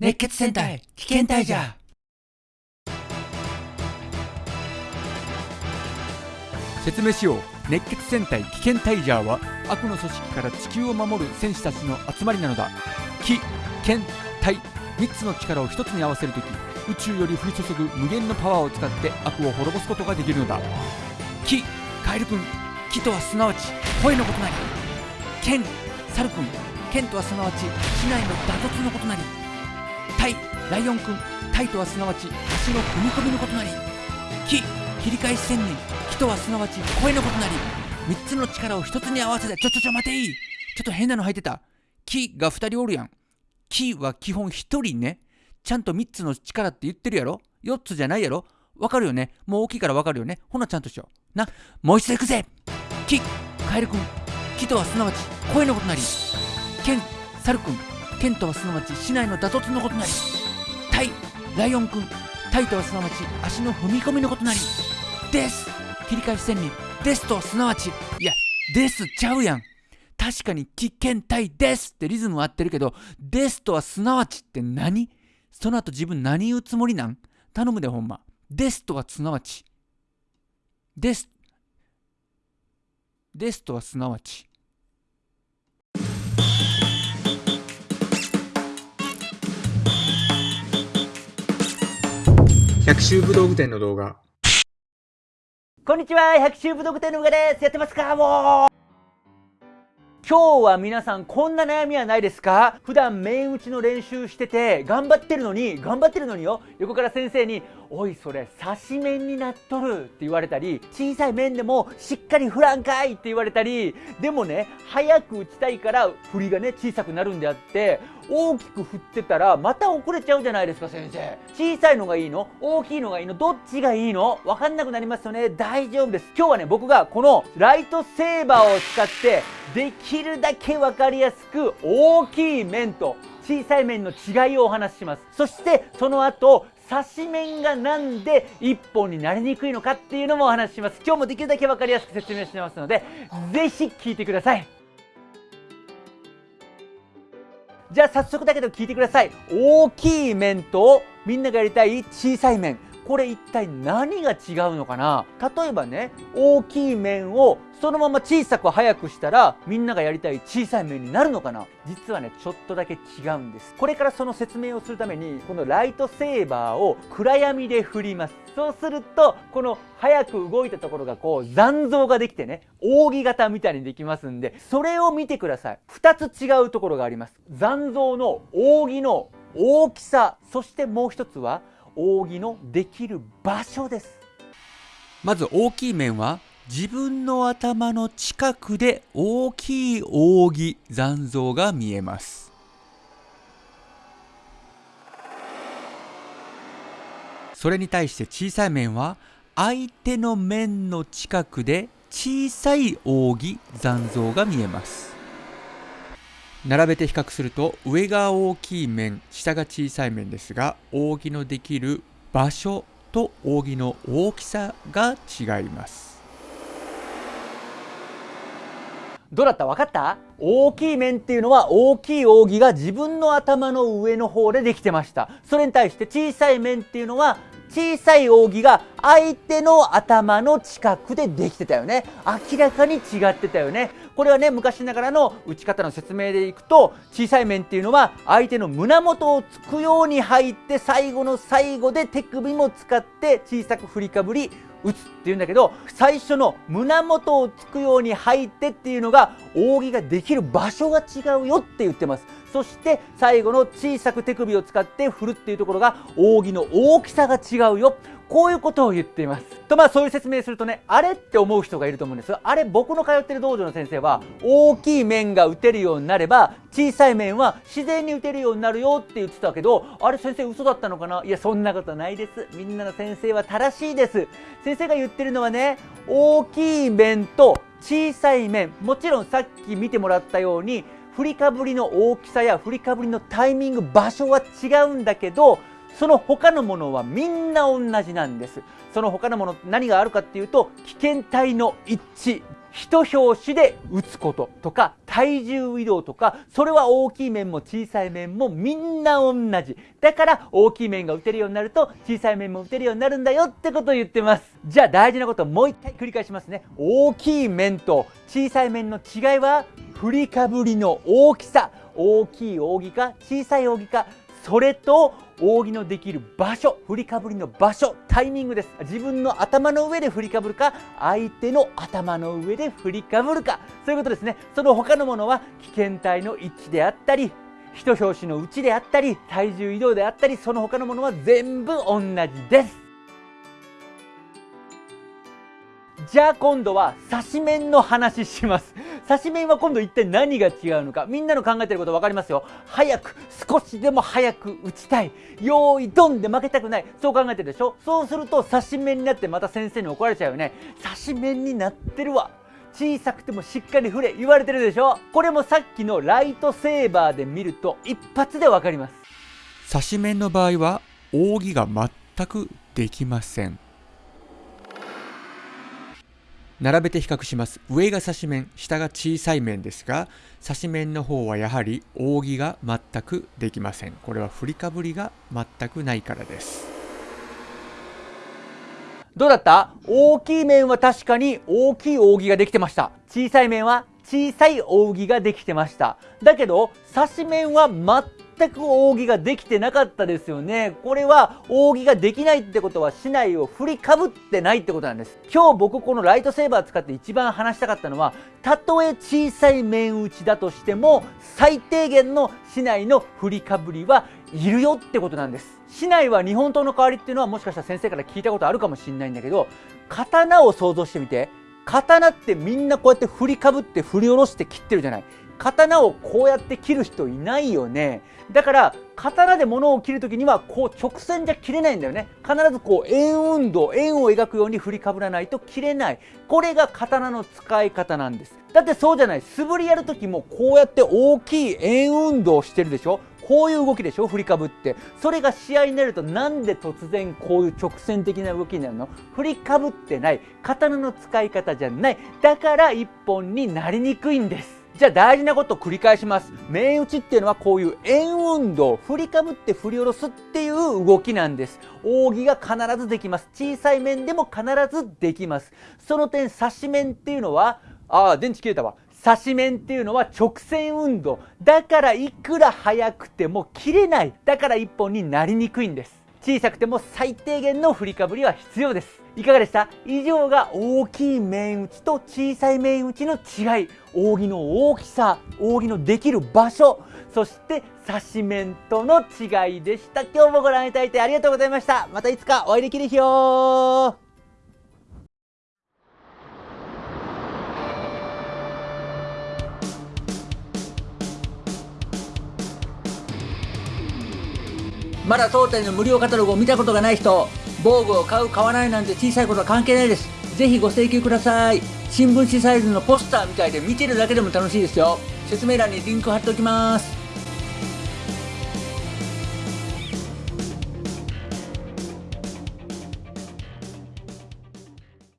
熱血戦隊危険隊じゃ説明しよう。熱血戦隊危険タイジャーは悪の組織から地球を守る戦士たちの集まりなのだ。気剣体3つの力を1つに合わせるとき宇宙より降り注ぐ無限のパワーを使って悪を滅ぼすことができるのだ。気カエル君。気とはすなわち声のことなり。剣サル君。剣とはすなわち市内の打突のことなり。タイライオン君タイとはすなわち足の踏み込みのことなり気切り返し千人気とはすなわち声のことなり3つの力を1つに合わせてちょちょちょ待ていいちょっと変なの入ってた。気が2人おるやん。気は基本1人ね。ちゃんと3つの力って言ってるやろ？4つじゃないやろ？わかるよね？もう大きいからわかるよね？ほなちゃんとしよう。なもう一度行くぜ。気カエル君気とはすなわち声のことなり。剣サル君剣とはすなわち市内の打突のことなりタイライオン君タイとはすなわち足の踏み込みのことなりです。切り返し千人ですとはすなわちいやですちゃうやん。確かに危険体ですってリズムは合ってるけどですとはすなわちって何？その後自分何言うつもりなん？頼むでほんま。ですとはすなわち。です。ですとはすなわち。百秋武道具店の動画。こんにちは百秋武道具店のうがです。やってますかもう。今日は皆さんこんな悩みはないですか？普段面打ちの練習してて頑張ってるのに頑張ってるのによ。横から先生に「おいそれ刺し面になっとる」って言われたり小さい面でもしっかり振らんかい。って言われたり。でもね早く打ちたいから振りがね小さくなるんであって大きく振ってたらまた遅れちゃうじゃないですか先生。小さいのがいいの？大きいのがいいの？どっちがいいの？わかんなくなりますよね。大丈夫です。今日はね僕がこのライトセーバーを使ってできるだけ分かりやすく大きい面と小さい面の違いをお話しします。そしてその後刺し面がなんで1本になりにくいのかっていうのもお話しします。今日もできるだけ分かりやすく説明してますのでぜひ聞いてください。じゃあ早速だけど聞いてください。大きい面とみんながやりたい小さい面これ一体何が違うのかな？例えばね大きい面をそのまま小さく速くしたらみんながやりたい小さい面になるのかな？実はねちょっとだけ違うんです。これからその説明をするためにこのライトセーバーを暗闇で振ります。そうするとこの早く動いたところがこう残像ができてね扇形みたいにできますんでそれを見てください。2つ違うところがあります。残像の扇の大きさそしてもう一つは扇のできる場所です。まず大きい面は自分の頭の近くで大きい扇残像が見えます。それに対して小さい面は相手の面の近くで小さい扇残像が見えます。並べて比較すると上が大きい面下が小さい面ですが扇のできる場所と扇の大きさが違います。どうだった？分かった？大きい面っていうのは大きい扇が自分の頭の上の方でできてました。それに対して小さい面っていうのは小さい扇が相手の頭の近くでできてたよね。明らかに違ってたよね。これはね昔ながらの打ち方の説明でいくと小さい面っていうのは相手の胸元をつくように入って最後の最後で手首も使って小さく振りかぶり打つっていうんだけど最初の胸元をつくように入ってっていうのが扇ができる場所が違うよって言ってます。そして最後の小さく手首を使って振るっていうところが扇の大きさが違うよ。こういうことを言っています。とまあそういう説明するとね、あれって思う人がいると思うんです、あれ僕の通ってる道場の先生は、大きい面が打てるようになれば、小さい面は自然に打てるようになるよって言ってたけど、あれ先生嘘だったのかな？いや、そんなことないです。みんなの先生は正しいです。先生が言ってるのはね、大きい面と小さい面、もちろんさっき見てもらったように、振りかぶりの大きさや振りかぶりのタイミング、場所は違うんだけど、その他のものはみんな同じなんですその他のもの何があるかっていうと危険体の一致一拍子で打つこととか体重移動とか、それは大きい面も小さい面もみんな同じ。だから大きい面が打てるようになると小さい面も打てるようになるんだよってことを言ってます。じゃあ大事なことをもう一回繰り返しますね。大きい面と小さい面の違いは振りかぶりの大きさ。大きい扇か小さい扇かそれと扇のできる場所振りかぶりの場所タイミングです。自分の頭の上で振りかぶるか相手の頭の上で振りかぶるか。そういうことですね。その他のものは危険体の位置であったり人拍子の位置であったり体重移動であったりその他のものは全部同じです。じゃあ今度は刺し面の話します。刺し面は今度一体何が違うのか。みんなの考えてること分かりますよ。早く、少しでも早く打ちたい。用意ドンで負けたくない。そう考えてるでしょ？そうすると刺し面になってまた先生に怒られちゃうよね。刺し面になってるわ。小さくてもしっかり振れ言われてるでしょ？これもさっきのライトセーバーで見ると一発で分かります。刺し面の場合は扇が全くできません。並べて比較します。上が刺し面下が小さい面ですが刺し面の方はやはり扇が全くできません。これは振りかぶりが全くないからです。どうだった？大きい面は確かに大きい扇ができてました。小さい面は小さい扇ができてました。だけど刺し面は全全く扇ができてなかったですよね。これは扇ができないってことは市内を振りかぶってないってことなんです。今日僕このライトセーバー使って一番話したかったのは、たとえ小さい面打ちだとしても、最低限の市内の振りかぶりはいるよってことなんです。市内は日本刀の代わりっていうのはもしかしたら先生から聞いたことあるかもしれないんだけど、刀を想像してみて。刀ってみんなこうやって振りかぶって振り下ろして切ってるじゃない。刀をこうやって切る人いないよね。だから刀で物を切るときにはこう直線じゃ切れないんだよね。必ずこう円運動、円を描くように振りかぶらないと切れない。これが刀の使い方なんです。だってそうじゃない。素振りやるときもこうやって大きい円運動をしてるでしょこういう動きでしょ振りかぶって。それが試合になるとなんで突然こういう直線的な動きになるの？振りかぶってない。刀の使い方じゃない。だから一本になりにくいんです。じゃあ大事なことを繰り返します。面打ちっていうのはこういう円運動、振りかぶって振り下ろすっていう動きなんです。扇が必ずできます。小さい面でも必ずできます。その点、刺し面っていうのは、ああ、電池切れたわ。刺し面っていうのは直線運動。だからいくら速くても切れない。だから一本になりにくいんです。小さくても最低限の振りかぶりは必要です。いかがでした？以上が大きい面打ちと小さい面打ちの違い。扇の大きさ、扇のできる場所、そして刺し面との違いでした。今日もご覧いただいてありがとうございました。またいつかお会いできる日よまだ当店の無料カタログを見たことがない人、防具を買う買わないなんて小さいことは関係ないです。ぜひご請求ください。新聞紙サイズのポスターみたいで見てるだけでも楽しいですよ。説明欄にリンク貼っておきます。